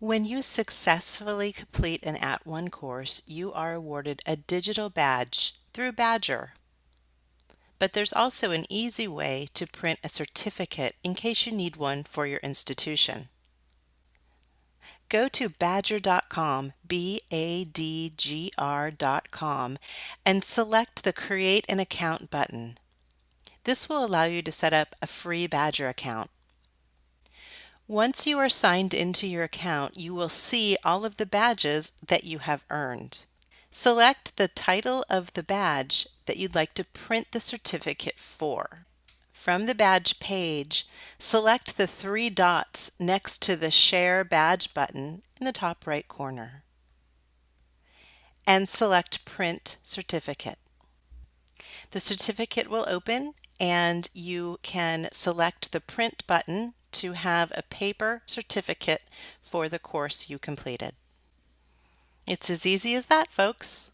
When you successfully complete an At One course, you are awarded a digital badge through Badgr. But there's also an easy way to print a certificate in case you need one for your institution. Go to badgr.com, B-A-D-G-R.com, and select the Create an Account button. This will allow you to set up a free Badgr account. Once you are signed into your account, you will see all of the badges that you have earned. Select the title of the badge that you'd like to print the certificate for. From the badge page, select the three dots next to the Share Badge button in the top right corner and select Print Certificate. The certificate will open and you can select the Print button to have a paper certificate for the course you completed. It's as easy as that, folks.